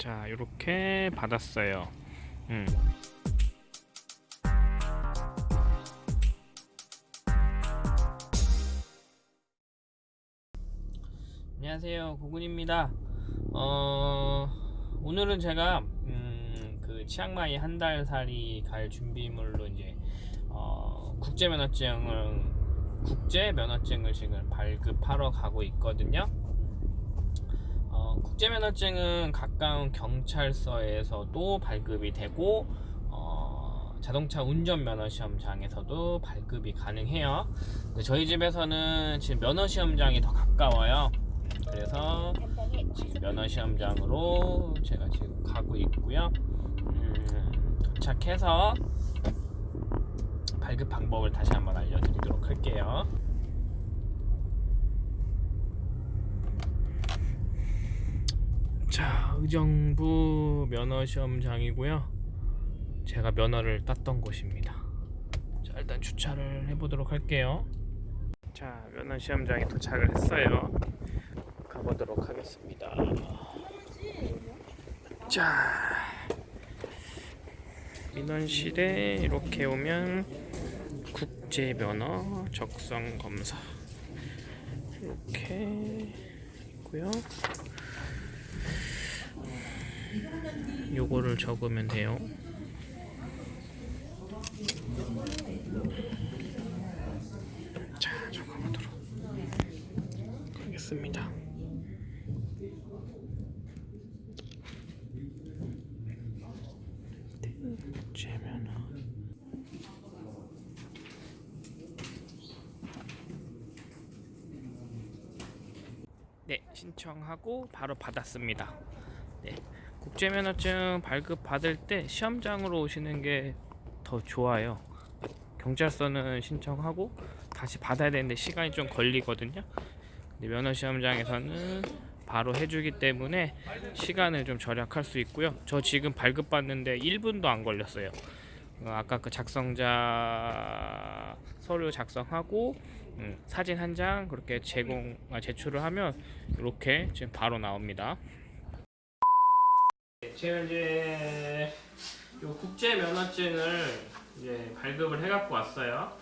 자 이렇게 받았어요. 음. 안녕하세요. 고군입니다. 어, 오늘은 제가 음, 그 치앙마이 한 달 살이 갈 준비물로 이제 어, 국제 면허증을 국제 면허증을 지금 발급하러 가고 있거든요 어, 국제 면허증은 가까운 경찰서에서도 발급이 되고 어, 자동차 운전 면허 시험장에서도 발급이 가능해요 저희 집에서는 지금 면허 시험장이 더 가까워요 그래서 지금 면허 시험장으로 제가 지금 가고 있고요. 음, 도착해서 발급 방법을 다시 한번 알려드리도록 할게요. 자, 의정부 면허 시험장이고요. 제가 면허를 땄던 곳입니다. 자, 일단 주차를 해보도록 할게요. 자, 면허 시험장에 도착을 했어요. 가보도록 하겠습니다. 자, 민원실에 이렇게 오면 국제 면허 적성 검사 이렇게 있고요. 요거를 적으면 돼요. 자, 적어보도록 하겠습니다. 네 신청하고 바로 받았습니다 네. 국제면허증 발급 받을 때 시험장으로 오시는 게 더 좋아요. 경찰서는 신청하고 다시 받아야 되는데 시간이 좀 걸리거든요. 면허 시험장에서는 바로 해주기 때문에 시간을 좀 절약할 수 있고요. 저 지금 발급 받는데 1분도 안 걸렸어요. 어, 아까 그 작성자 서류 작성하고 음, 사진 한 장 그렇게 제공 아, 제출을 하면 이렇게 지금 바로 나옵니다. 제가 이제 요 국제 면허증을 이제 발급을 해갖고 왔어요.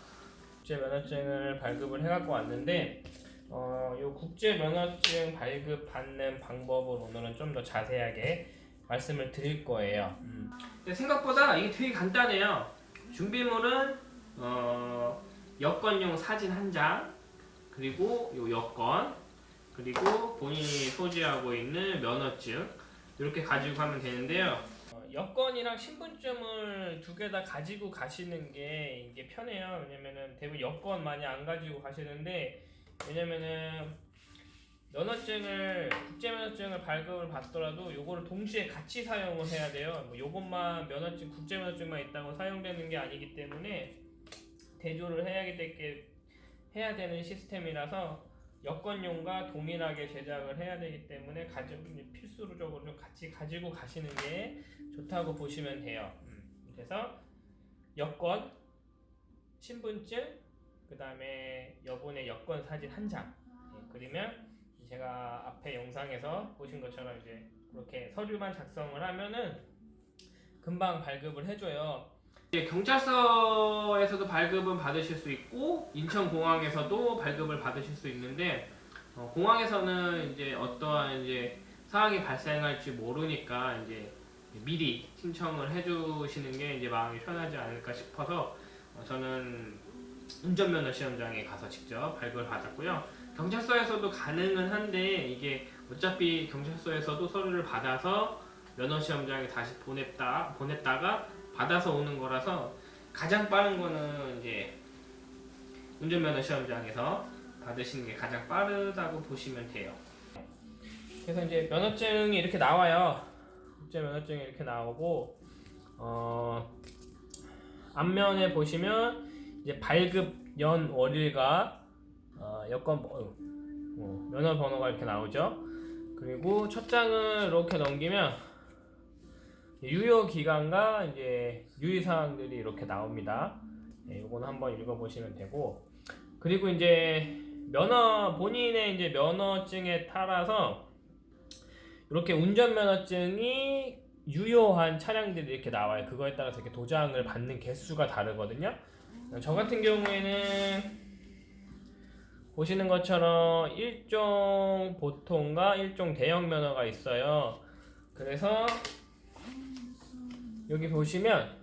국제 면허증을 발급을 해갖고 왔는데 어, 요 국제 면허증 발급 받는 방법을 오늘은 좀 더 자세하게 말씀을 드릴 거예요. 음. 근데 생각보다 이게 되게 간단해요. 준비물은 어, 여권용 사진 한 장, 그리고 요 여권, 그리고 본인이 소지하고 있는 면허증 이렇게 가지고 가면 되는데요. 어, 여권이랑 신분증을 두 개 다 가지고 가시는 게 이게 편해요. 왜냐면은 대부분 여권 많이 안 가지고 가시는데 왜냐면은 면허증을 국제 면허증을 발급을 받더라도 요거를 동시에 같이 사용을 해야 돼요. 뭐 요것만 면허증 국제 면허증만 있다고 사용되는 게 아니기 때문에 대조를 해야 되게 해야 되는 시스템이라서 여권용과 동일하게 제작을 해야 되기 때문에 가지고 필수적으로 좀 같이 가지고 가시는 게 좋다고 보시면 돼요. 음, 그래서 여권, 신분증, 그 다음에 여분의 여권 사진 한 장. 예, 그러면 제가 앞에 영상에서 보신 것처럼 이제 그렇게 서류만 작성을 하면은 금방 발급을 해줘요. 경찰서에서도 발급은 받으실 수 있고 인천공항에서도 발급을 받으실 수 있는데 어, 공항에서는 이제 어떠한 이제 상황이 발생할지 모르니까 이제 미리 신청을 해주시는 게 이제 마음이 편하지 않을까 싶어서 어, 저는 운전면허 시험장에 가서 직접 발급을 받았고요. 경찰서에서도 가능은 한데 이게 어차피 경찰서에서도 서류를 받아서 면허 시험장에 다시 보냈다 보냈다가 받아서 오는 거라서 가장 빠른 거는 이제 운전면허 시험장에서 받으시는 게 가장 빠르다고 보시면 돼요. 그래서 이제 면허증이 이렇게 나와요. 국제 면허증이 이렇게 나오고 어, 앞면에 보시면 이제 발급 연 월일과 어, 여권 번- 어, 면허 번호가 이렇게 나오죠. 그리고 첫 장을 이렇게 넘기면 유효 기간과 이제 유의 사항들이 이렇게 나옵니다. 네, 이거는 한번 읽어보시면 되고 그리고 이제 면허 본인의 이제 면허증에 따라서 이렇게 운전면허증이 유효한 차량들이 이렇게 나와요. 그거에 따라서 이렇게 도장을 받는 개수가 다르거든요. 저 같은 경우에는 보시는 것처럼 일종 보통과 일종 대형 면허가 있어요. 그래서 여기 보시면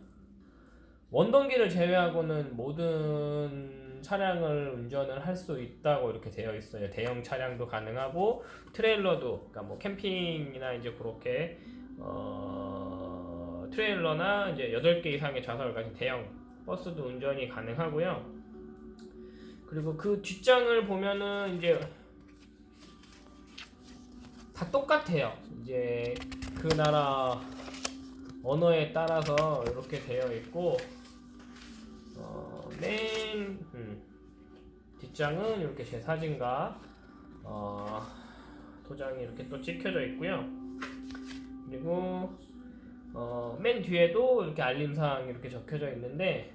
원동기를 제외하고는 모든 차량을 운전을 할 수 있다고 이렇게 되어 있어요. 대형 차량도 가능하고 트레일러도 그러니까 뭐 캠핑이나 이제 그렇게 어, 트레일러나 이제 8개 이상의 좌석을 가진 대형 버스도 운전이 가능하고요. 그리고 그 뒷장을 보면은 이제 다 똑같아요. 이제 그 나라 언어에 따라서 이렇게 되어 있고 어, 맨 음, 뒷장은 이렇게 제 사진과 어, 도장이 이렇게 또 찍혀져 있고요. 그리고 어, 맨 뒤에도 이렇게 알림사항이 이렇게 적혀져 있는데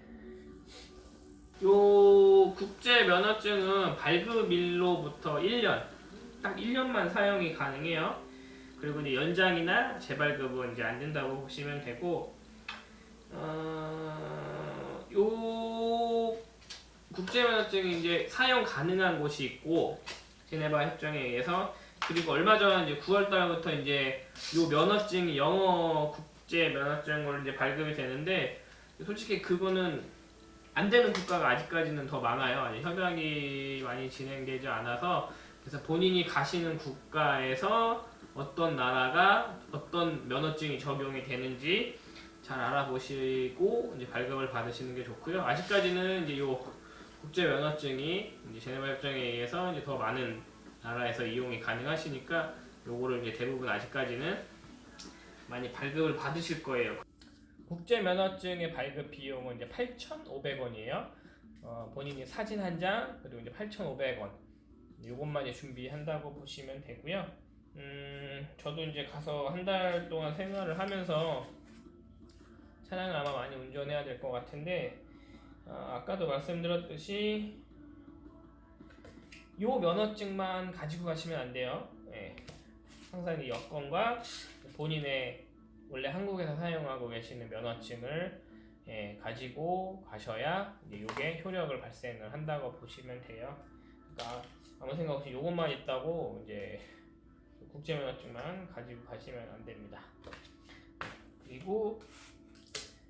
요 국제 면허증은 발급일로부터 1년 딱 1년만 사용이 가능해요. 그리고 이제 연장이나 재발급은 이제 안 된다고 보시면 되고 어, 요 국제 면허증이 이제 사용 가능한 곳이 있고 제네바 협정에 의해서 그리고 얼마 전 이제 9월 달부터 이제 요 면허증이 영어 국제 면허증으로 이제 발급이 되는데 솔직히 그거는 안 되는 국가가 아직까지는 더 많아요. 협약이 많이 진행되지 않아서 그래서 본인이 가시는 국가에서 어떤 나라가 어떤 면허증이 적용이 되는지 잘 알아보시고 이제 발급을 받으시는 게 좋고요. 아직까지는 이제 요 국제 면허증이 이제 제네바 협정에 의해서 이제 더 많은 나라에서 이용이 가능하시니까 요거를 이제 대부분 아직까지는 많이 발급을 받으실 거예요. 국제 면허증의 발급 비용은 이제 8,500원이에요. 어, 본인이 사진 한 장 그리고 이제 8,500원. 요것만 이제 준비한다고 보시면 되고요. 음, 저도 이제 가서 한 달 동안 생활을 하면서 차량을 아마 많이 운전해야 될 것 같은데 아, 아까도 말씀드렸듯이 요 면허증만 가지고 가시면 안 돼요. 예. 항상 이 여권과 본인의 원래 한국에서 사용하고 계시는 면허증을 예, 가지고 가셔야 이제 요게 효력을 발생을 한다고 보시면 돼요. 그러니까 아무 생각 없이 요것만 있다고 이제 국제 면허증만 가지고 가시면 안 됩니다. 그리고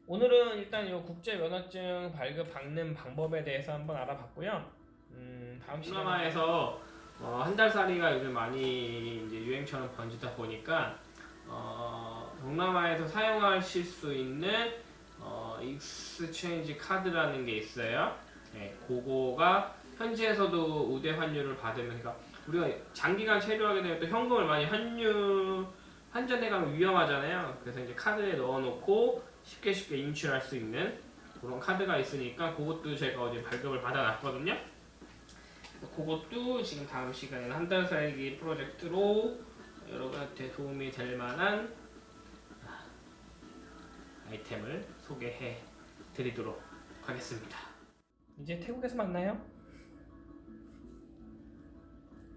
오늘은 일단 요 국제 면허증 발급 받는 방법에 대해서 한번 알아봤고요. 음, 다음 시간에서 어, 한 달 살이가 요즘 많이 이제 유행처럼 번지다 보니까 어, 동남아에서 사용하실 수 있는 어, exchange 카드라는 게 있어요. 네, 그거가 현지에서도 우대 환율을 받으면 그러니까 우리가 장기간 체류하게 되면 또 현금을 많이 환율 환전해 가면 위험하잖아요. 그래서 이제 카드에 넣어놓고 쉽게 쉽게 인출할 수 있는 그런 카드가 있으니까 그것도 제가 어제 발급을 받아놨거든요. 그것도 지금 다음 시간에는 한 달 살기 프로젝트로 여러분한테 도움이 될 만한 아이템을 소개해 드리도록 하겠습니다. 이제 태국에서 만나요.